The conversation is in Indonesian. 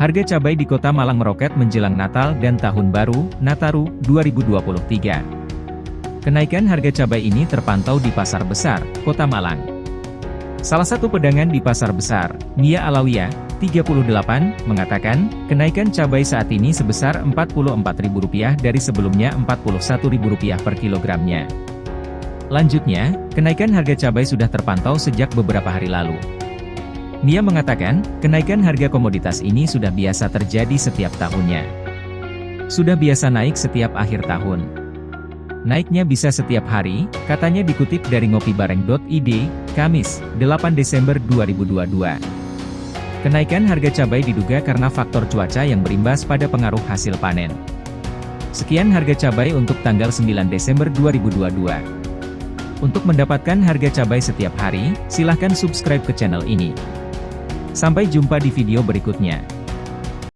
Harga cabai di kota Malang meroket menjelang Natal dan Tahun Baru, Nataru, 2023. Kenaikan harga cabai ini terpantau di Pasar Besar, Kota Malang. Salah satu pedagang di Pasar Besar, Mia Alawiyah, 38, mengatakan, kenaikan cabai saat ini sebesar Rp44.000 dari sebelumnya Rp41.000 per kilogramnya. Lanjutnya, kenaikan harga cabai sudah terpantau sejak beberapa hari lalu. Mia mengatakan, kenaikan harga komoditas ini sudah biasa terjadi setiap tahunnya. Sudah biasa naik setiap akhir tahun. Naiknya bisa setiap hari, katanya dikutip dari ngopibareng.id, Kamis, 8 Desember 2022. Kenaikan harga cabai diduga karena faktor cuaca yang berimbas pada pengaruh hasil panen. Sekian harga cabai untuk tanggal 9 Desember 2022. Untuk mendapatkan harga cabai setiap hari, silahkan subscribe ke channel ini. Sampai jumpa di video berikutnya.